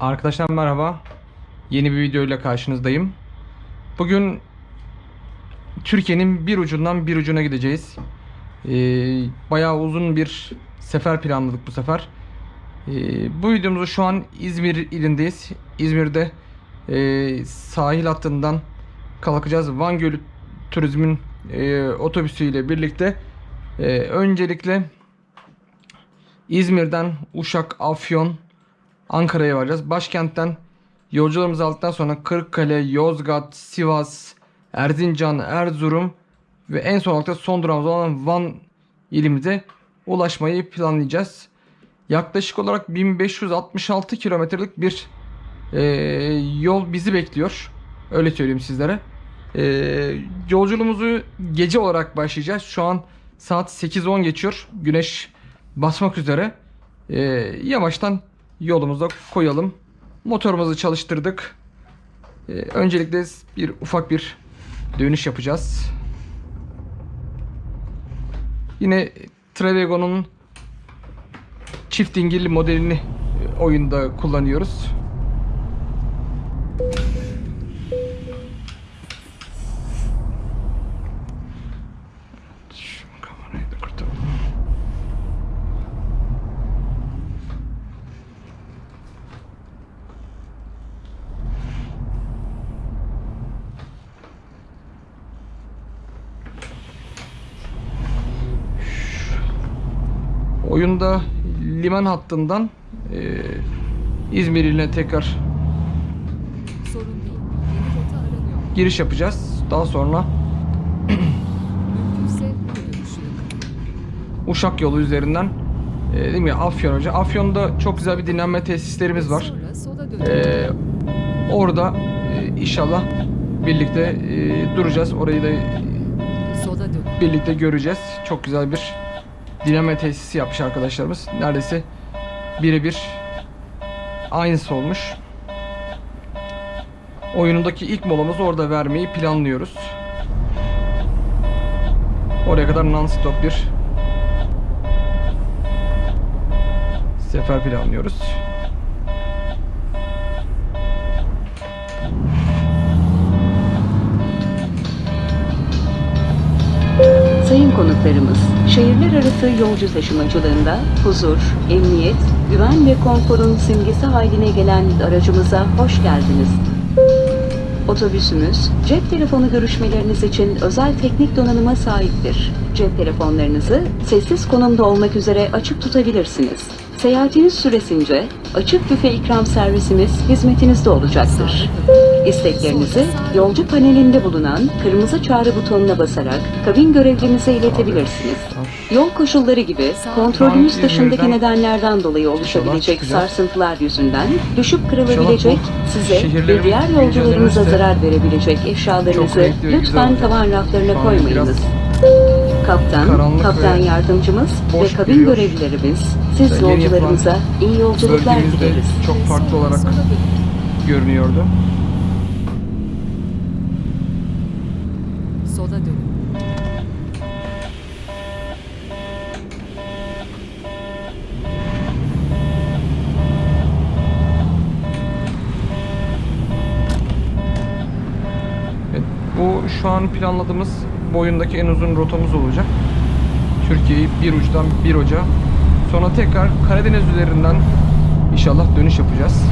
Arkadaşlar merhaba. Yeni bir video ile karşınızdayım. Bugün Türkiye'nin bir ucundan bir ucuna gideceğiz. Ee, bayağı uzun bir sefer planladık bu sefer. Ee, bu videomuzu şu an İzmir ilindeyiz. İzmir'de e, sahil hattından kalkacağız. Van Gölü Turizm'in e, otobüsüyle birlikte e, öncelikle İzmir'den Uşak, Afyon, Ankara'ya varacağız. Başkentten yolcularımızı aldıktan sonra Kırıkkale, Yozgat, Sivas, Erzincan, Erzurum ve en son olarak da son durağımız olan Van ilimize ulaşmayı planlayacağız. Yaklaşık olarak 1566 kilometrelik bir e, yol bizi bekliyor. Öyle söyleyeyim sizlere. E, yolculuğumuzu gece olarak başlayacağız. Şu an saat 8.10 geçiyor. Güneş basmak üzere. E, yavaştan yolumuza koyalım. Motorumuzu çalıştırdık. E, öncelikle bir ufak bir dönüş yapacağız. Yine Travego'nun çift dingilli modelini e, oyunda kullanıyoruz. Şu kamerayı da kurtaralım. Oyunda liman hattından e, İzmir iline tekrar giriş yapacağız. Daha sonra. Uşak yolu üzerinden e, değil mi Afyon hoca. Afyon'da çok güzel bir dinlenme tesislerimiz var. E, orada e, inşallah birlikte e, duracağız. Orayı da dönün. birlikte göreceğiz. Çok güzel bir dinlenme tesisi yapmış arkadaşlarımız. Neredeyse birebir aynısı olmuş. Oyunundaki ilk molamızı orada vermeyi planlıyoruz. Oraya kadar non-stop bir sefer planlıyoruz. Konuklarımız, şehirler arası yolcu taşımacılığında huzur, emniyet, güven ve konforun simgesi haline gelen aracımıza hoş geldiniz. Otobüsümüz, cep telefonu görüşmeleriniz için özel teknik donanıma sahiptir. Cep telefonlarınızı sessiz konumda olmak üzere açık tutabilirsiniz. Seyahatiniz süresince açık büfe ikram servisimiz hizmetinizde olacaktır. İsteklerinizi yolcu panelinde bulunan kırmızı çağrı butonuna basarak kabin görevlimize iletebilirsiniz. Yol koşulları gibi kontrolünüz Van dışındaki nedenlerden dolayı oluşabilecek sarsıntılar yüzünden düşüp kırılabilecek, size ve diğer yolcularınıza zarar verebilecek eşyalarınızı lütfen tavan raflarına koymayınız. Kaptan, karanlık kaptan yardımcımız ve kabin görevlilerimiz siz yolcularımıza iyi yolculuklar dileriz. çok farklı olarak görünüyordu. Sola dönün. Evet, bu şu an planladığımız boyundaki en uzun rotamız olacak. Türkiye'yi bir uçtan bir uca. Sonra tekrar Karadeniz üzerinden inşallah dönüş yapacağız.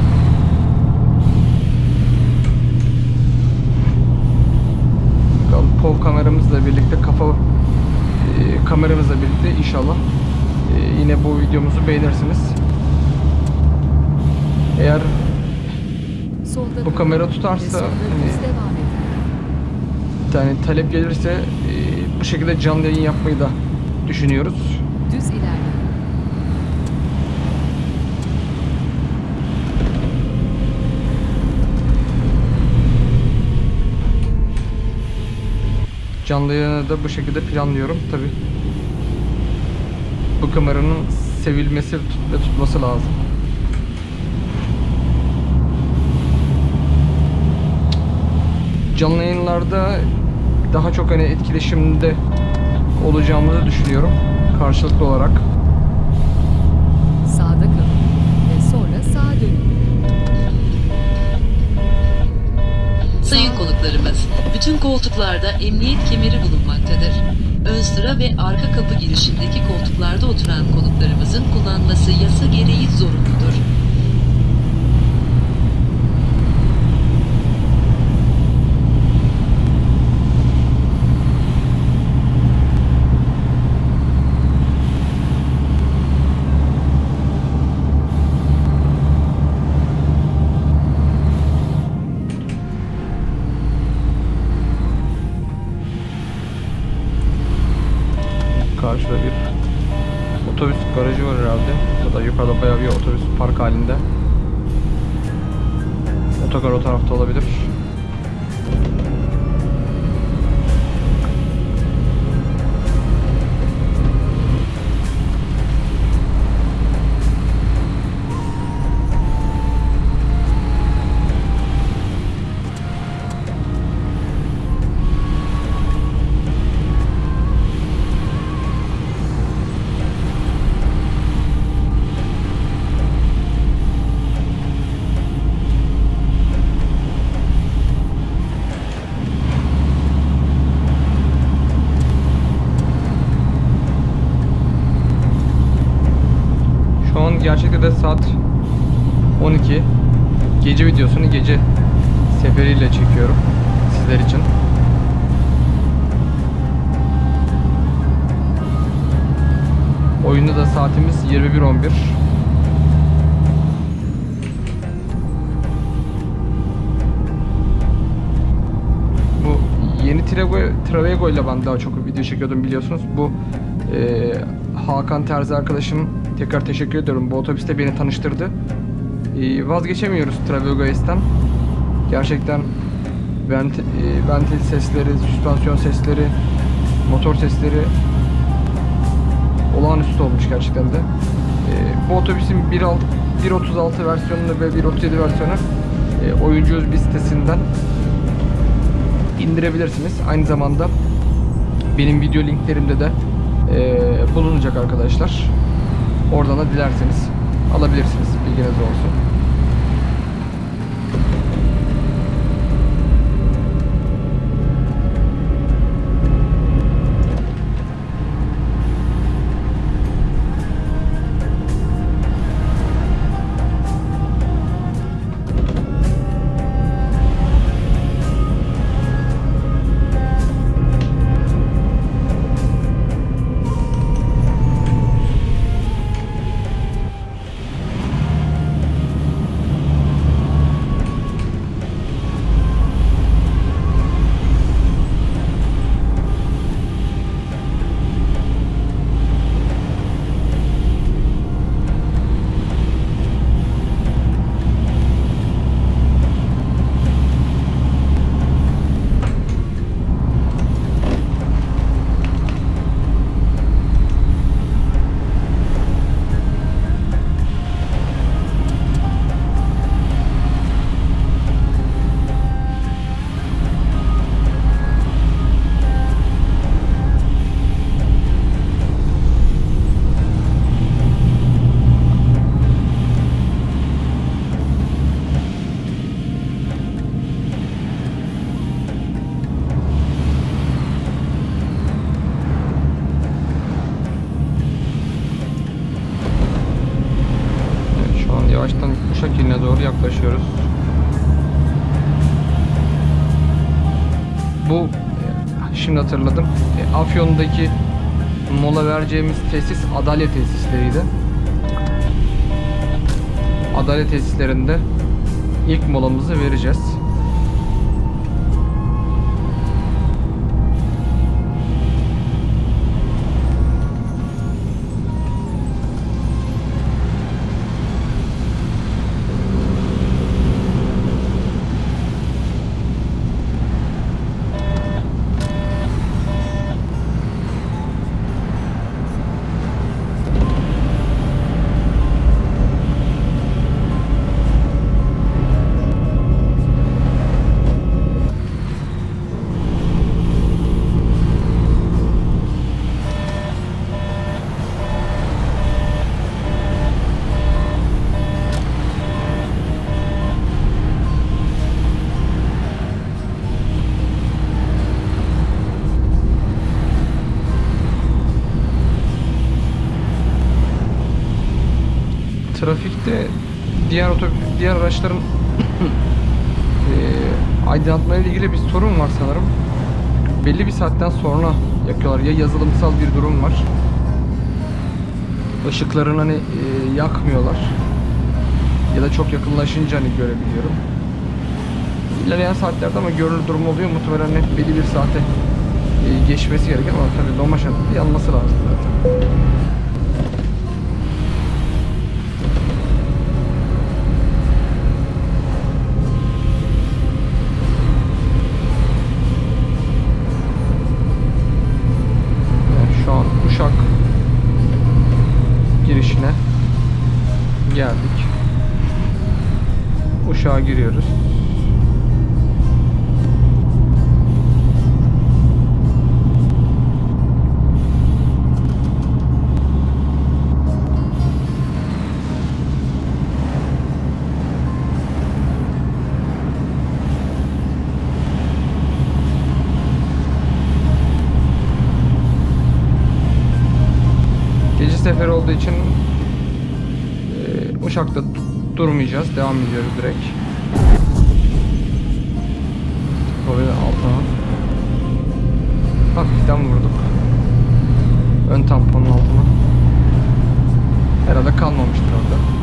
Bakalım POV kameramızla birlikte kafa e, kameramızla birlikte inşallah e, yine bu videomuzu beğenirsiniz. Eğer Solda Bu kamera tutarsa hani- yani talep gelirse e, bu şekilde canlı yayın yapmayı da düşünüyoruz. Düz ilerleyin. Canlı yayını da bu şekilde planlıyorum. Tabi bu kameranın sevilmesi ve tutması lazım. Canlı yayınlarda daha çok hani etkileşimde olacağımızı düşünüyorum karşılıklı olarak. Sağda kalın ve sonra sağa dönün. Sayın konuklarımız, koltuklarda emniyet kemeri bulunmaktadır. Ön sıra ve arka kapı girişindeki koltuklarda oturan konuklarımızın kullanması yasa gereği zorunludur. De saat 12. Gece videosunu gece seferiyle çekiyorum sizler için. Oyunda da saatimiz 21.11. Bu yeni Travego, Travego ile ben daha çok video çekiyordum biliyorsunuz. Bu e, Hakan Terzi arkadaşım tekrar teşekkür ediyorum. Bu otobüste beni tanıştırdı. E, vazgeçemiyoruz Travego S'ten. Gerçekten vent, e, ventil sesleri, süspansiyon sesleri, motor sesleri olağanüstü olmuş gerçekten de. E, bu otobüsün 1.6 1.36 versiyonunu ve 1.37 versiyonu e, oyuncu bir sitesinden indirebilirsiniz. Aynı zamanda benim video linklerimde de e, bulunacak arkadaşlar. Oradan da dilerseniz alabilirsiniz. Bilginiz olsun. Hatırladım. E, Afyon'daki mola vereceğimiz tesis Adalet tesisleriydi. Adalet tesislerinde ilk molamızı vereceğiz. Trafikte diğer otobüs, diğer araçların eee aydınlatma ile ilgili bir sorun var sanırım. Belli bir saatten sonra yakıyorlar. Ya yazılımsal bir durum var. Işıklarını hani eee, yakmıyorlar. Ya da çok yakınlaşınca hani görebiliyorum. İlerleyen saatlerde ama görünür durum oluyor. Muhtemelen hep belli bir saate geçmesi gerekiyor ama tabii şartlarda yanması lazım zaten. Uşak'a giriyoruz. Gece seferi olduğu için e, Uşak'ta durmayacağız. Devam ediyoruz direkt. Böyle altına. Hafiften vurduk. Ön tamponun altına. Herhalde kalmamıştır orada.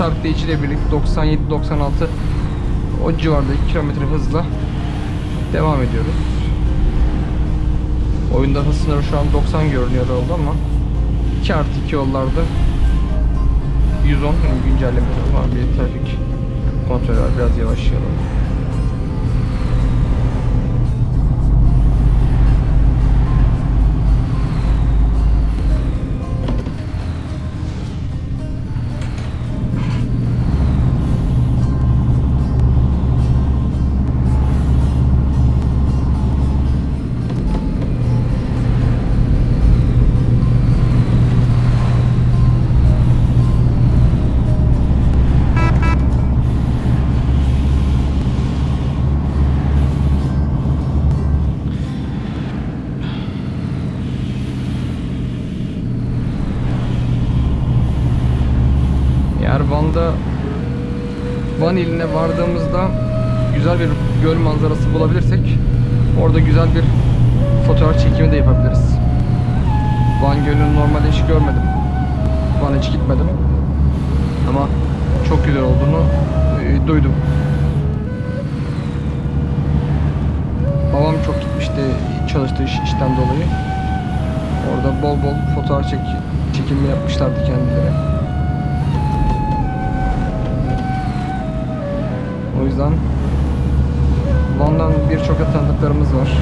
Hız sabitleyiciyle birlikte 97-96 o civarda 2 kilometre hızla devam ediyoruz. Oyunda hız sınırı şu an 90 görünüyor oldu ama 2 artı 2 yollarda 110 yani güncelleme var bir trafik kontrolü var biraz yavaşlayalım. İline vardığımızda güzel bir göl manzarası bulabilirsek orada güzel bir fotoğraf çekimi de yapabiliriz. Van Gölü'nü normalde hiç görmedim. Van'a hiç gitmedim. Ama çok güzel olduğunu e, duydum. Babam çok gitmişti çalıştığı iş, işten dolayı. Orada bol bol fotoğraf çek, çekimi yapmışlardı kendileri. O yüzden Van'dan birçok tanıdıklarımız var.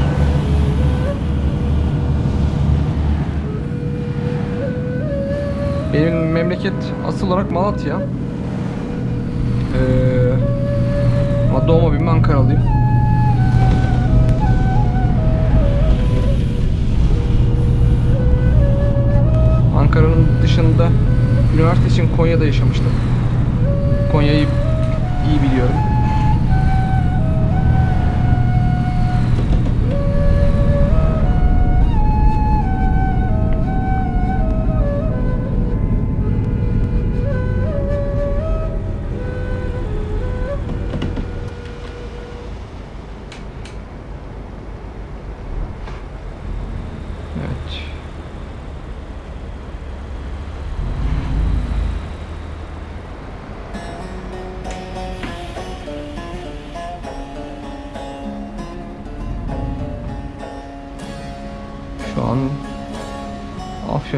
Benim memleket asıl olarak Malatya. Ee, ama doğma büyüme Ankaralıyım. Ankara'nın dışında üniversite için Konya'da yaşamıştım. Konya'yı iyi biliyorum.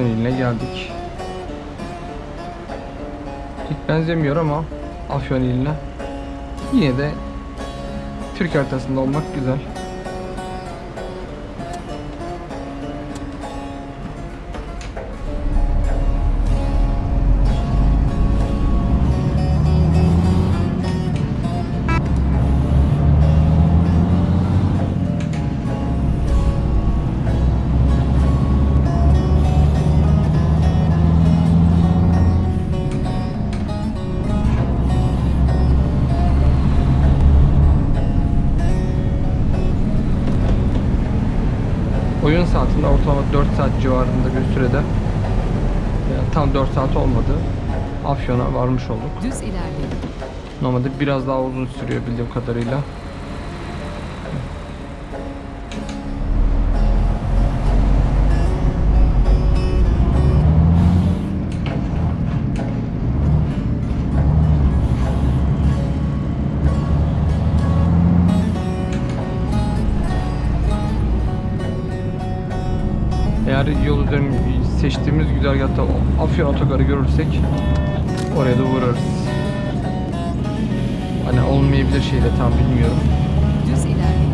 Afyon iline geldik. Hiç benzemiyor ama Afyon iline. Yine de Türk haritasında olmak güzel. Ortalama 4 saat civarında bir sürede yani tam 4 saat olmadı. Afyon'a varmış olduk. Düz ilerleyin. Normalde biraz daha uzun sürüyor bildiğim kadarıyla. Seçtiğimiz güzergahta Afyon otogarı görürsek oraya da uğrarız. Hani olmayabilir şeyde tam bilmiyorum. Düz ilerleyin.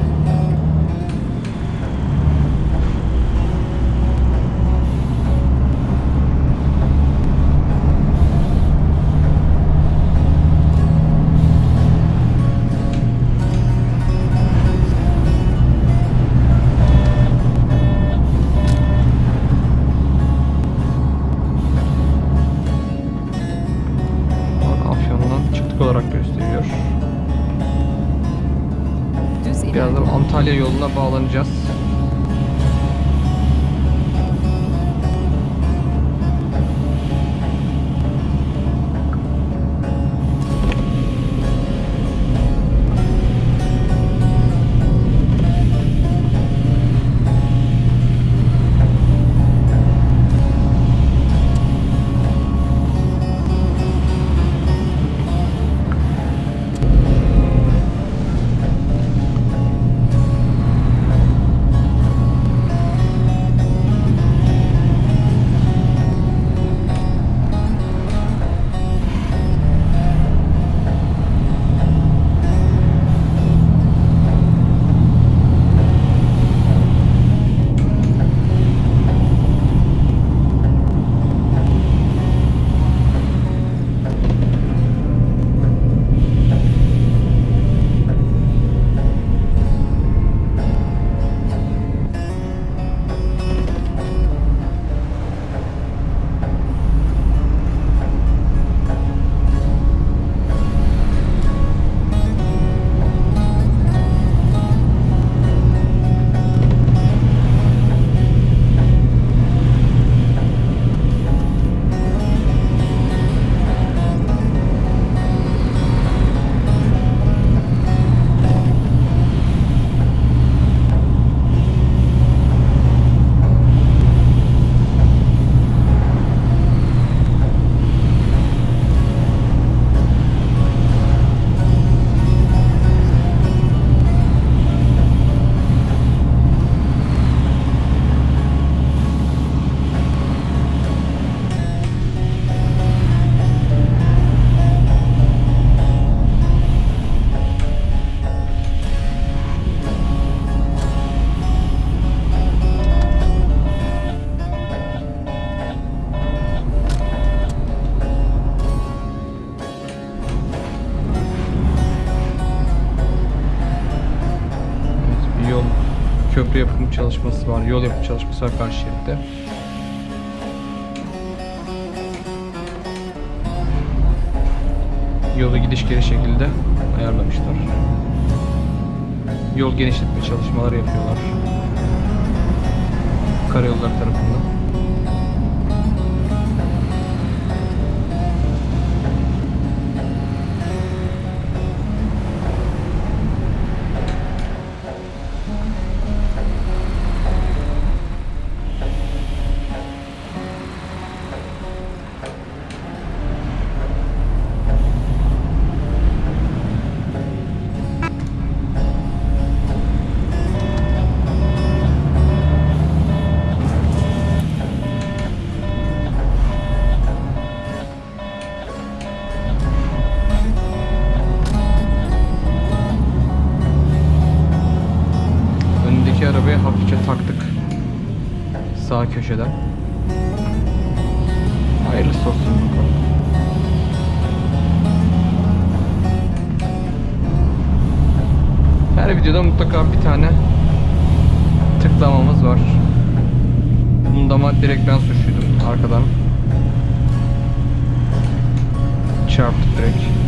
Antalya yoluna çalışması var. Yol yapım çalışması var karşı şeritte. Yolu gidiş geri şekilde ayarlamışlar. Yol genişletme çalışmaları yapıyorlar. Karayolları tarafından. Köşeden. Hayırlısı olsun bakalım. Her videoda mutlaka bir tane tıklamamız var. Bunda ama direkt ben suçluydum arkadan. Çarptık direkt.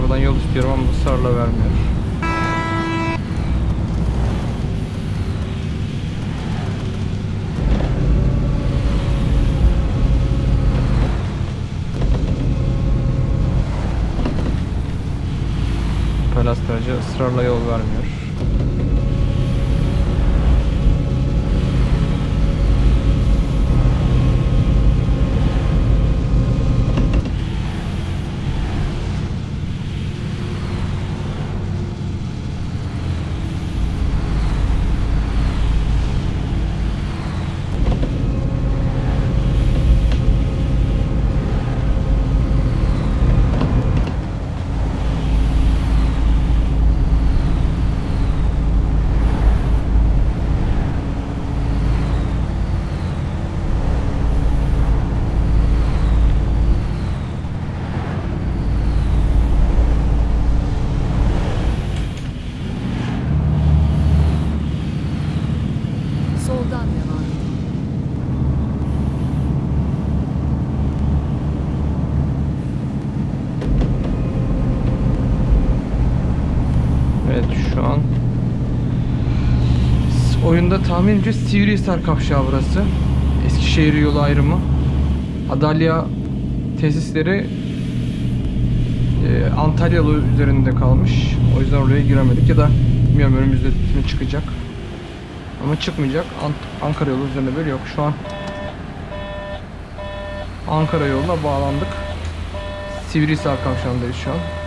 Arabadan yol istiyorum ama ısrarla vermiyor. Aracı ısrarla yol vermiyor. Soldan devam edin. Evet şu an oyunda tahminimce Sivrihisar kavşağı burası. Eskişehir yolu ayrımı. Adalya tesisleri e, Antalya yolu üzerinde kalmış. O yüzden oraya giremedik ya da bilmiyorum önümüzde mi çıkacak. Ama çıkmayacak. Ant- Ankara yolu üzerinde böyle yok. Şu an Ankara yoluna bağlandık. Sivrihisar kavşağındayız şu an.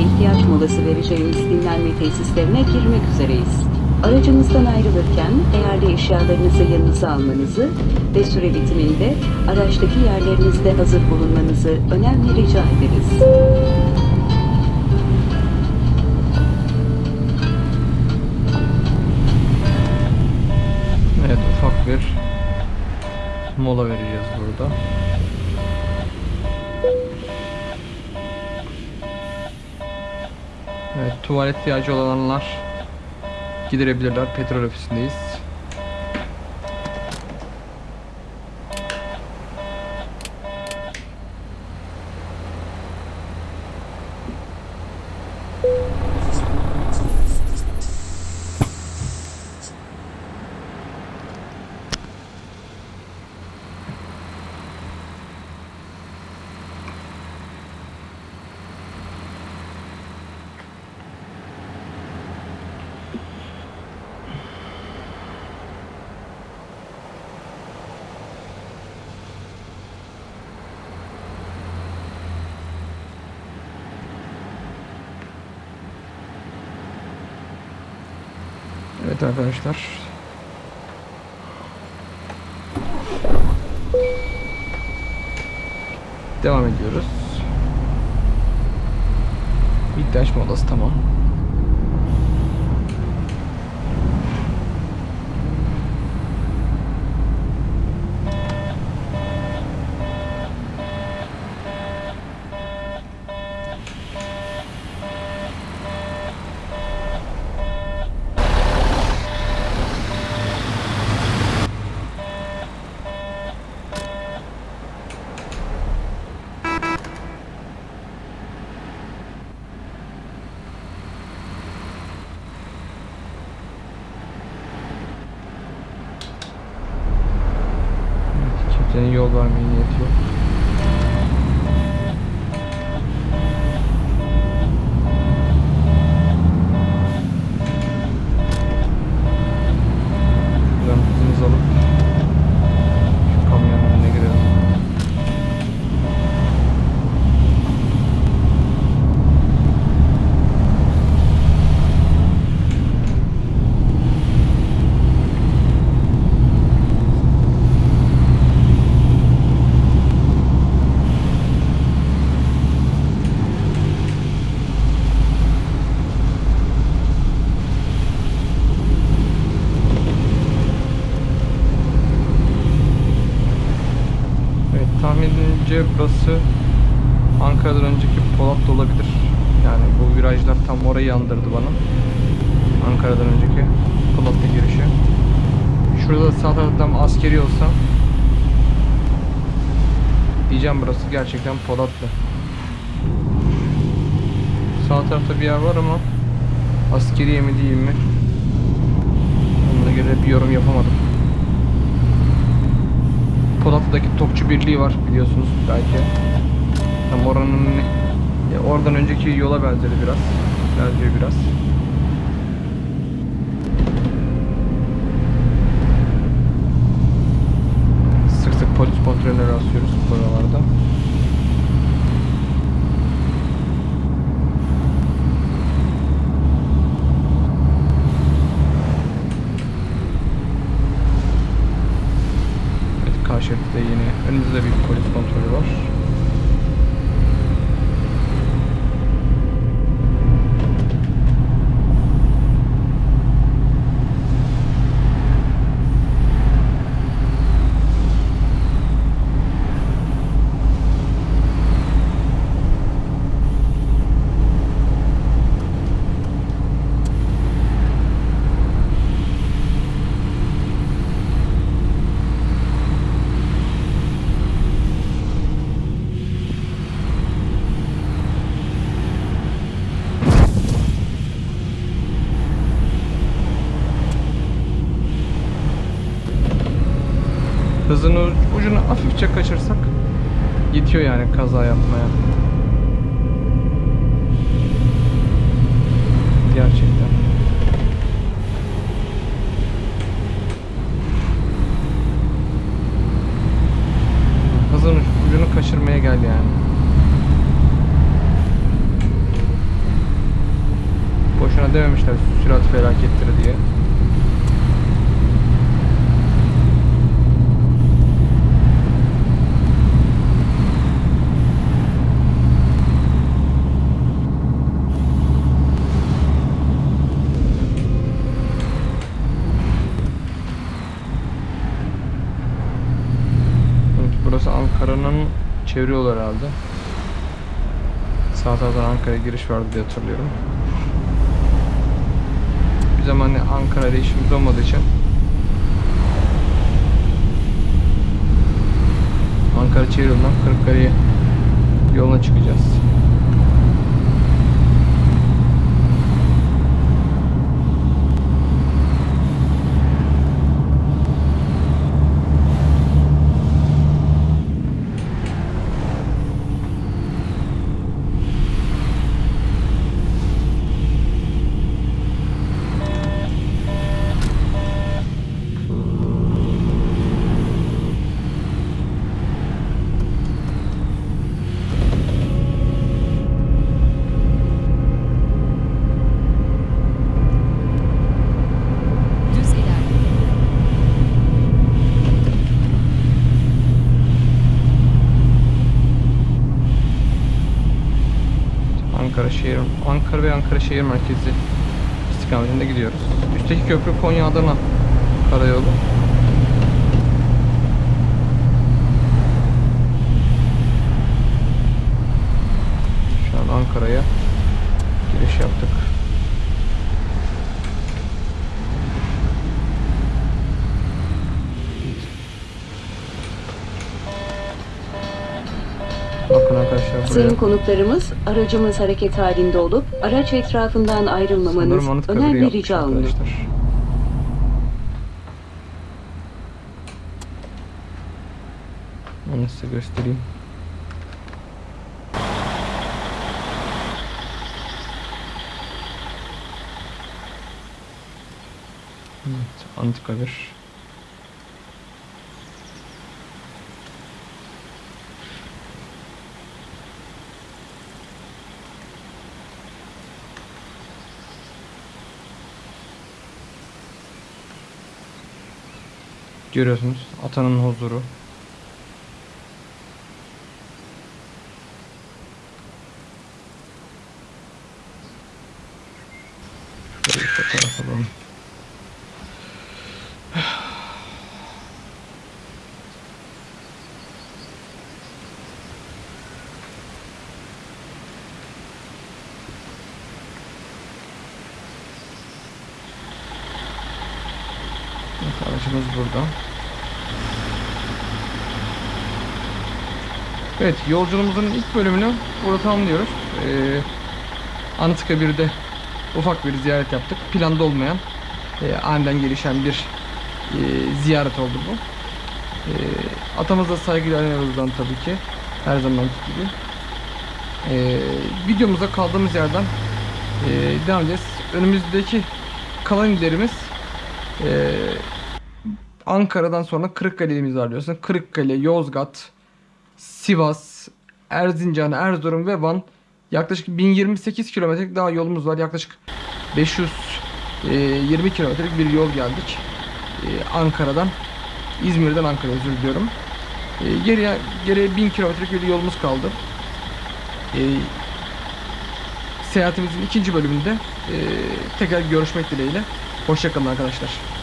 Ve ihtiyaç molası vereceğimiz dinlenme tesislerine girmek üzereyiz. Aracınızdan ayrılırken değerli eşyalarınızı yanınıza almanızı ve süre bitiminde araçtaki yerlerinizde hazır bulunmanızı önemli rica ederiz. Evet ufak bir mola vereceğiz burada. Tuvalet ihtiyacı olanlar giderebilirler. Petrol ofisindeyiz. Evet arkadaşlar. Devam ediyoruz. İhtiyaç molası tamam. Evet, kimsenin yol vermeye niyeti yok. Buradan hızımızı alıp şu kamyonun önüne girelim. tahminimce burası Ankara'dan önceki Polatlı olabilir. Yani bu virajlar tam orayı andırdı bana. Ankara'dan önceki Polatlı girişi. Şurada da sağ taraftan askeri olsa diyeceğim burası gerçekten Polatlı. Sağ tarafta bir yer var ama askeriye mi değil mi? Onunla göre bir yorum yapamadım. Polatlı'daki Topçu Birliği var biliyorsunuz belki. Tam oranın oradan önceki yola benzedi biraz. Benziyor biraz. Sık sık polis kontrolüne rastlıyoruz buralarda. Evet, karşı yine önümüzde bir polis kontrolü var. Hızın u- ucunu hafifçe kaçırsak yetiyor yani kaza yapmaya. Gerçekten. Hızın ucunu kaçırmaya gel yani. Boşuna dememişler sürat felakettir diye. Evet, burası Yolu herhalde. Sağ taraftan Ankara'ya giriş vardı diye hatırlıyorum. Bir zaman hani Ankara ile işimiz olmadığı için Ankara yolundan Kırıkkale'ye yoluna çıkacağız. Düz ilerle. Ankara şehir Ankara şehir merkezi istikametinde gidiyoruz. Üstteki köprü Konya Adana karayolu. Şu an Ankara'ya giriş yaptık. Bakın arkadaşlar buraya. Sayın konuklarımız, aracımız hareket halinde olup araç etrafından ayrılmamanız önemli yapmış rica olunur. Onu size göstereyim. Evet, Anıtkabir. Görüyorsunuz atanın huzuru. Şöyle bir fotoğraf alalım. Aracımız burada. Evet yolculuğumuzun ilk bölümünü burada tamamlıyoruz. Ee, Anıtkabir'de ufak bir ziyaret yaptık. Planda olmayan, e, aniden gelişen bir e, ziyaret oldu bu. E, atamıza saygıyla anıyoruz buradan tabii ki. Her zamanki gibi. E, videomuza kaldığımız yerden e, devam edeceğiz. Önümüzdeki kalan illerimiz e, Ankara'dan sonra Kırıkkale'miz var diyorsun. Kırıkkale, Yozgat, Sivas, Erzincan, Erzurum ve Van yaklaşık 1028 kilometrelik daha yolumuz var. Yaklaşık 520 kilometrelik bir yol geldik. Ee, Ankara'dan, İzmir'den Ankara'ya özür diliyorum. Ee, geriye, geriye 1000 kilometrelik bir yolumuz kaldı. Seyahatimizin ikinci bölümünde e, tekrar görüşmek dileğiyle. Hoşçakalın arkadaşlar.